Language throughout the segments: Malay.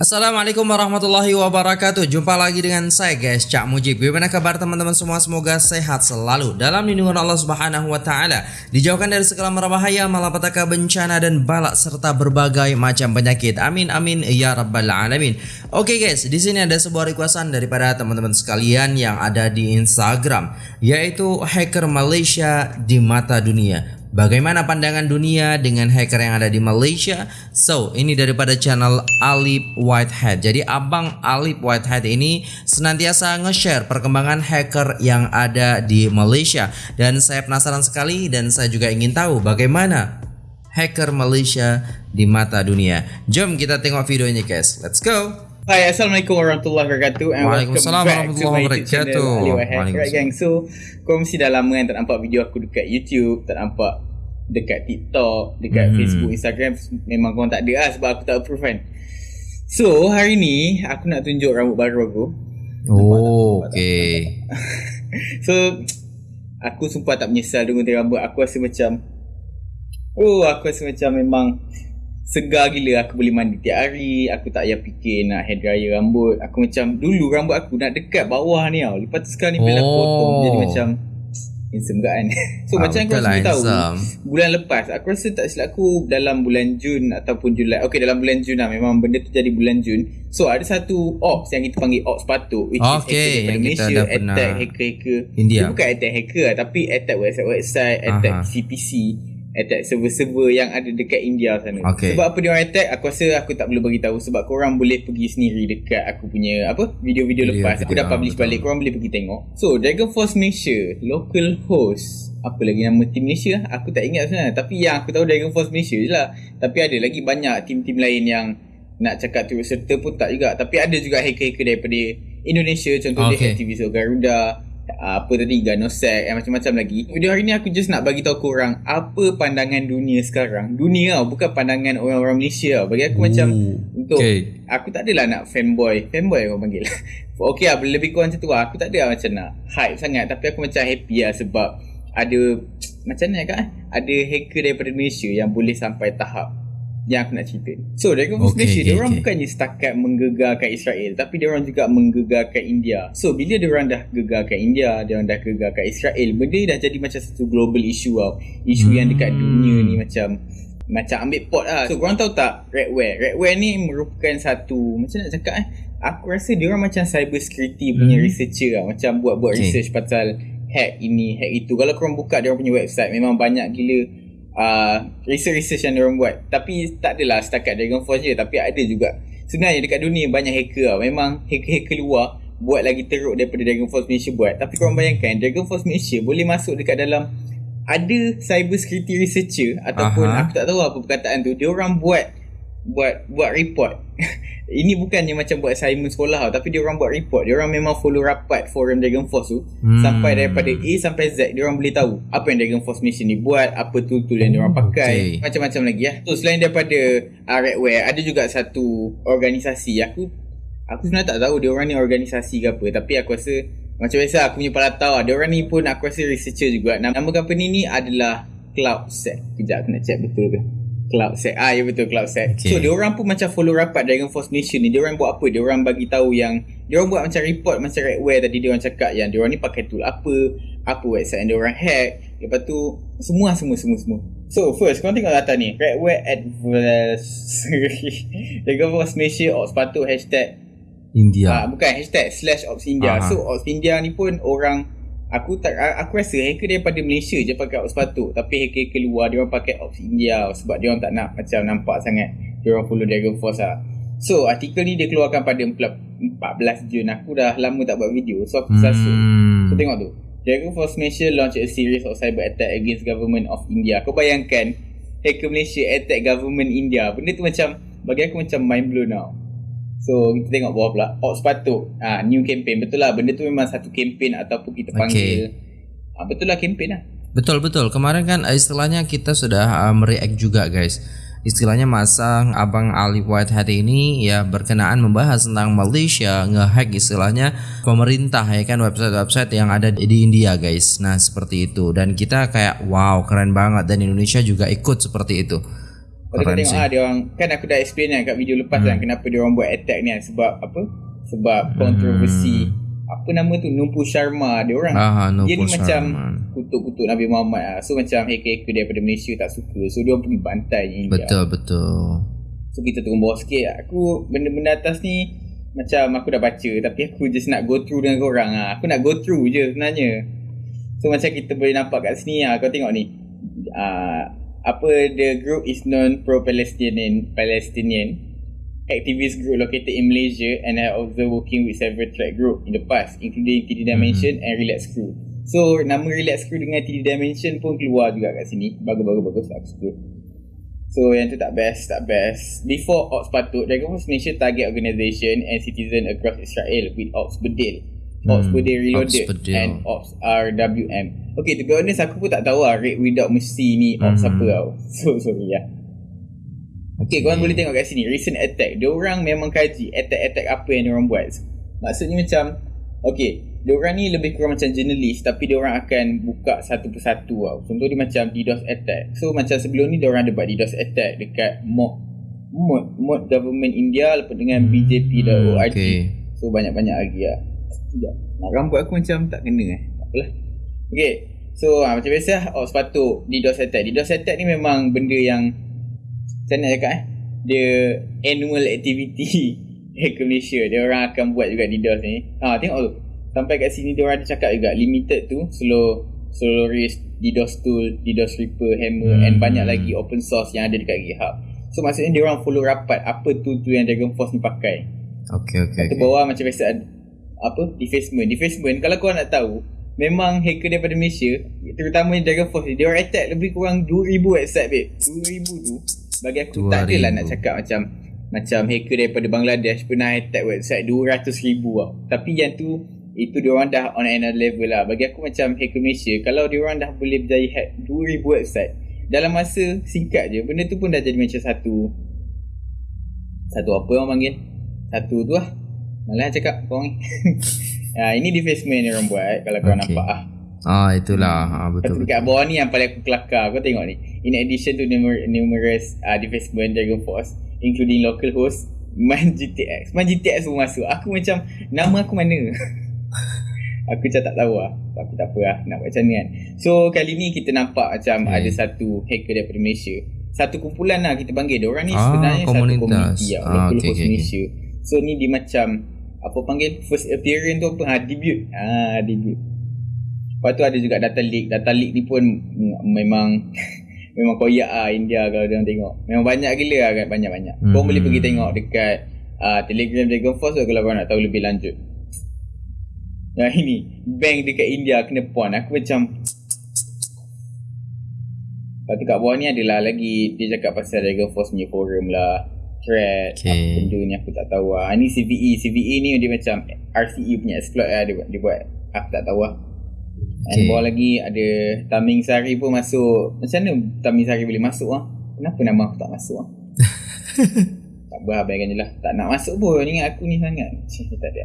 Assalamualaikum warahmatullahi wabarakatuh. Jumpa lagi dengan saya guys Cak Mujib. Bagaimana kabar teman-teman semua? Semoga sehat selalu. Dalam lindungan Allah subhanahu wa ta'ala Dijauhkan dari segala merbahaya Malapetaka bencana dan balak Serta berbagai macam penyakit. Amin amin ya rabbal alamin. Oke guys di sini ada sebuah requestan Daripada teman-teman sekalian Yang ada di Instagram Yaitu hacker Malaysia di mata dunia Bagaimana pandangan dunia dengan hacker yang ada di Malaysia? So, ini daripada channel Alip Whitehead. Jadi, Abang Alip Whitehead ini senantiasa nge-share perkembangan hacker yang ada di Malaysia. Dan saya penasaran sekali dan saya juga ingin tahu bagaimana hacker Malaysia di mata dunia. Jom kita tengok videonya guys. Let's go! Hai, Assalamualaikum warahmatullahi wabarakatuh and Waalaikumsalam channel wabarakatuh. Ali Wahid. Waalaikumsalam. Right gang, so korang mesti dah lama kan tak nampak video aku dekat YouTube, tak nampak dekat TikTok, dekat Mhm. Facebook, Instagram memang korang tak ada lah sebab aku tak approve kan. So, hari ni aku nak tunjuk rambut baru aku. Oh, okay. So, aku sumpah tak menyesal dengan rambut. Aku rasa macam Oh, aku rasa macam memang segar gila aku boleh mandi tiap hari aku tak payah fikir nak hair dryer rambut. Aku macam dulu rambut aku nak dekat bawah ni tau. Lepas tu sekarang ni bila aku Oh. potong jadi macam handsome kan. So Ah, macam aku rasa lah, tahu bulan lepas aku rasa tak silap aku dalam bulan Jun ataupun Julai. Okay dalam bulan Jun lah memang benda tu jadi bulan Jun. So ada satu ops yang kita panggil ops patuk which Okay, is daripada yang kita Malaysia dah pernah- attack hacker-hacker. India. dia bukan attack hacker lah tapi attack website-website attack Aha. CPC attack server-server yang ada dekat India sana. Okay. Sebab apa dia orang attack, aku rasa aku tak perlu bagi tahu sebab korang boleh pergi sendiri dekat aku punya apa video-video Video, lepas. Aku dah ah, publish betul. balik, korang boleh pergi tengok. So, Dragon Force Malaysia, local host. Apa lagi nama team Malaysia? Aku tak ingat sebenarnya. Tapi yang aku tahu Dragon Force Malaysia je lah. Tapi ada lagi banyak team-team lain yang nak cakap turut serta pun tak juga. Tapi ada juga hacker-hacker daripada Indonesia. Contohnya Okay. aktivis Garuda uh, apa tadi Ganosec and macam-macam lagi. Video hari ni aku just nak bagi tahu korang apa pandangan dunia sekarang. Dunia tau, bukan pandangan orang-orang Malaysia tau. Bagi aku macam untuk Okay. aku tak adalah nak fanboy. Fanboy orang panggil. okay lah, lebih kurang macam tu lah. Aku tak ada lah macam nak hype sangat tapi aku macam happy lah sebab ada macam mana kan ada hacker daripada Malaysia yang boleh sampai tahap yang aku nak cerita. So Dragon Force Okay, okay, dia orang okay. bukannya setakat menggegarkan Israel tapi dia orang juga menggegarkan India. So bila dia orang dah gegarkan India, dia orang dah gegarkan Israel, benda ni dah jadi macam satu global issue tau. Isu yang dekat Hmm. dunia ni macam macam ambil pot lah. So korang tahu tak Redware? Redware ni merupakan satu macam nak cakap eh Aku rasa dia orang macam cyber security punya Hmm. researcher lah. Macam buat-buat Okay. research pasal hack ini, hack itu. Kalau korang buka dia orang punya website memang banyak gila uh, research-research yang dia orang buat. Tapi tak adalah setakat Dragon Force je tapi ada juga. Sebenarnya dekat dunia banyak hacker lah. Memang hacker-hacker luar buat lagi teruk daripada Dragon Force Malaysia buat. Tapi korang bayangkan Dragon Force Malaysia boleh masuk dekat dalam ada cyber security researcher ataupun Aha. aku tak tahu apa perkataan tu. Dia orang buat buat buat report. Ini bukannya macam buat assignment sekolah tau, tapi dia orang buat report. Dia orang memang follow rapat forum Dragon Force tu Hmm. sampai daripada A sampai Z dia orang boleh tahu apa yang Dragon Force Mission ni buat, apa tool-tool yang dia orang pakai, Okay. macam-macam lagi ya. So selain daripada uh, Redware, ada juga satu organisasi aku aku sebenarnya tak tahu dia orang ni organisasi ke apa, tapi aku rasa macam biasa aku punya pala tahu lah. dia orang ni pun aku rasa researcher juga. Nama, nama company ni adalah CloudSec. Kejap aku nak check betul ke. CloudSec. Ah ya betul CloudSec. Okay. So dia orang pun macam follow rapat Dragon Force Nation ni. Dia orang buat apa? Dia orang bagi tahu yang dia orang buat macam report macam Redware tadi dia orang cakap yang dia orang ni pakai tool apa, apa website yang dia orang hack. Lepas tu semua semua semua semua. So first korang tengok data ni. Redware adversary. Dragon Force Nation or sepatu hashtag India. Ah, bukan hashtag slash Ops India. Aha. So Ops India ni pun orang aku tak aku rasa hacker daripada Malaysia je pakai Ops patut tapi hacker-hacker luar dia orang pakai Ops India sebab dia orang tak nak macam nampak sangat dia orang follow Dragon Force lah. So artikel ni dia keluarkan pada 14 Jun. Aku dah lama tak buat video so aku sasut. So Hmm. tengok tu. Dragon Force Malaysia launch a series of cyber attack against government of India. Kau bayangkan hacker Malaysia attack government India. Benda tu macam bagi aku macam mind blown tau. So kita tengok bawah pula Ops patut ah, New campaign Betul lah benda tu memang satu campaign Ataupun kita panggil ah, Betul lah campaign lah Betul betul. Kemarin kan eh, istilahnya kita sudah uh, mereact juga guys. Istilahnya masa Abang Ali Whitehead ini ya berkenaan membahas tentang Malaysia ngehack istilahnya pemerintah ya kan website-website yang ada di India guys. Nah seperti itu dan kita kayak wow keren banget dan Indonesia juga ikut seperti itu. Kau Keren tengok ah dia orang kan aku dah explain kan kat video lepas Hmm. kan kenapa dia orang buat attack ni kan sebab apa? Sebab kontroversi apa nama tu Numpu Sharma dia orang. Ah, no dia ni Paul macam kutuk-kutuk Nabi Muhammad lah. So macam hacker-hacker daripada Malaysia tak suka. So dia orang pergi bantai India. Betul betul. So kita turun bawah sikit. Aku benda-benda atas ni macam aku dah baca tapi aku just nak go through dengan korang ah. Aku nak go through je sebenarnya. So macam kita boleh nampak kat sini ah. Kau tengok ni. Ah apa the group is known pro-Palestinian Palestinian activist group located in Malaysia and are also working with several track group in the past including TD Dimension and Relax Crew. So nama Relax Crew dengan TD Dimension pun keluar juga kat sini. Bagus-bagus bagus aku suka. So yang tu tak best, tak best. Before Ops patut, Dragon Force Malaysia target organisation and citizen across Israel with Ops Bedil. Ops Hmm, Bedil Reloaded Ops and Ops RWM. Okay, to be honest aku pun tak tahu lah Raid Without Mercy ni Ops Hmm. apa tau. So sorry lah. Okay, korang boleh tengok kat sini Recent attack Dia orang memang kaji Attack-attack apa yang dia orang buat Maksudnya macam Okay Dia orang ni lebih kurang macam jurnalis Tapi dia orang akan buka satu persatu tau Contoh dia macam DDoS attack So macam sebelum ni dia orang ada buat DDoS attack Dekat mod Mod Mod government India Lepas dengan Hmm, BJP.org okay. So banyak-banyak lagi lah Sekejap. Rambut aku macam tak kena eh. Tak apalah. Okay So ha, macam biasa Oh sepatut DDoS attack DDoS attack ni memang benda yang Macam nak cakap eh? Dia Annual activity Hacker Malaysia. Dia orang akan buat juga DDoS ni. Ha, Tengok tu. Sampai kat sini dia orang ada cakap juga Limited tu Slow Soloris DDoS tool DDoS Reaper Hammer Hmm. And banyak lagi open source yang ada dekat GitHub. So maksudnya dia orang follow rapat Apa tu tu yang Dragon Force ni pakai. Okay okay. Kat okay. bawah macam biasa ada apa defacement. Defacement kalau korang nak tahu memang hacker daripada Malaysia terutamanya Dragon Force ni dia orang attack lebih kurang 2000 website babe. 2000 tu bagi aku tak 2000. adalah nak cakap macam macam hacker daripada Bangladesh pernah attack website 200,000 tau. Tapi yang tu itu dia orang dah on another level lah. Bagi aku macam hacker Malaysia kalau dia orang dah boleh berjaya hack 2000 website dalam masa singkat je benda tu pun dah jadi macam satu satu apa orang panggil? Satu tu lah Malah cakap korang ni ha, Ini defacement yang orang buat Kalau korang Okay. nampak ah. Ah itulah. Ah betul. betul. dekat bawah ni yang paling aku kelakar Kau tengok ni In addition to numer- numerous uh, defacement Dragon Force Including local host Man GTX Man GTX pun masuk Aku macam Nama aku mana Aku macam tak tahu lah Tapi tak apa lah Nak buat macam ni kan So kali ni kita nampak Macam Okay. ada satu hacker daripada Malaysia Satu kumpulan lah kita panggil Diorang ni Ah, sebenarnya satu komunitas. komuniti lah, Ah, Local okay, host okay, okay. Malaysia So ni dia macam Apa panggil First appearance tu apa? Ha, Debut. Ah, Debut. Lepas tu ada juga data leak Data leak ni pun Memang Memang koyak lah India kalau dia tengok. Memang banyak gila lah kan? Banyak-banyak. Hmm. Hmm. boleh pergi tengok dekat uh, Telegram Dragon Force tu Kalau korang nak tahu lebih lanjut. Yang ini. Bank dekat India kena pon Aku macam Lepas tu kat bawah ni adalah lagi Dia cakap pasal Dragon Force punya forum lah Thread Okay. Apa benda ni aku tak tahu lah Ni CVE CVE ni dia macam RCE punya exploit lah dia, buat- dia buat Aku tak tahu lah And Okay. bawah lagi ada Taming Sari pun masuk. Macam mana Taming Sari boleh masuk lah Kenapa nama aku tak masuk lah Tak apa abaikan je lah. Tak nak masuk pun Ingat aku ni sangat. Cik, tak ada.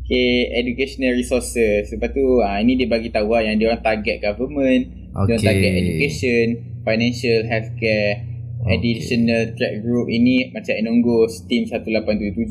Okay Educational resources. Lepas tu ah, Ini dia bagi tahu lah Yang dia orang target government. Dia orang Okay. target education Financial Healthcare Okay. Additional track group Ini macam Enongos Team 1877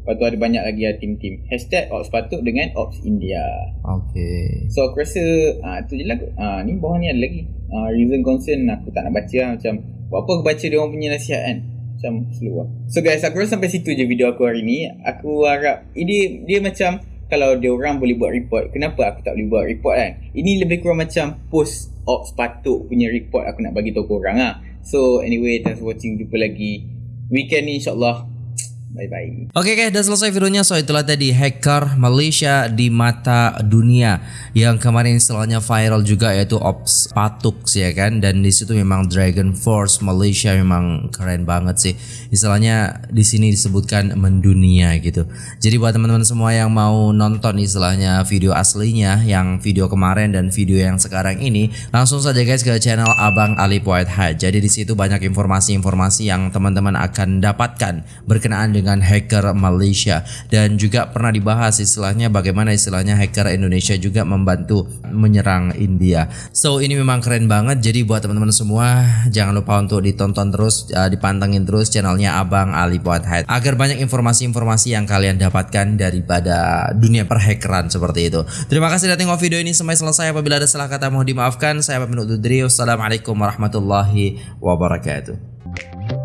Lepas tu ada banyak lagi lah team-team Hashtag Ops Patut dengan Ops India Okay. So aku rasa ah tu je lah. Ah ni bawah ni ada lagi. Ah reason concern aku tak nak baca lah macam buat apa aku baca dia orang punya nasihat kan. Macam slow lah. So guys aku rasa sampai situ je video aku hari ni. Aku harap ini dia macam kalau dia orang boleh buat report, kenapa aku tak boleh buat report kan? Ini lebih kurang macam post ops patut punya report aku nak bagi tahu korang lah. So anyway, thanks for watching. Jumpa lagi weekend ni insyaAllah. Bye bye. Oke guys, udah selesai videonya. So itulah tadi hacker Malaysia di mata dunia yang kemarin istilahnya viral juga yaitu Ops Patux ya kan. Dan di situ memang Dragon Force Malaysia memang keren banget sih. Istilahnya di sini disebutkan mendunia gitu. Jadi buat teman-teman semua yang mau nonton istilahnya video aslinya, yang video kemarin dan video yang sekarang ini, langsung saja guys ke channel Abang Alip White Hat. Jadi di situ banyak informasi-informasi yang teman-teman akan dapatkan berkenaan dengan dengan hacker Malaysia dan juga pernah dibahas istilahnya bagaimana istilahnya hacker Indonesia juga membantu menyerang India. So ini memang keren banget. Jadi buat teman-teman semua jangan lupa untuk ditonton terus, uh, dipantengin terus channelnya Abang Ali Pothead agar banyak informasi-informasi yang kalian dapatkan daripada dunia perhackeran seperti itu. Terima kasih sudah tengok video ini sampai selesai. Apabila ada salah kata mohon dimaafkan. Saya pamit undur diri. Wassalamualaikum warahmatullahi wabarakatuh.